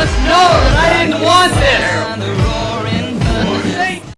Just know that I didn't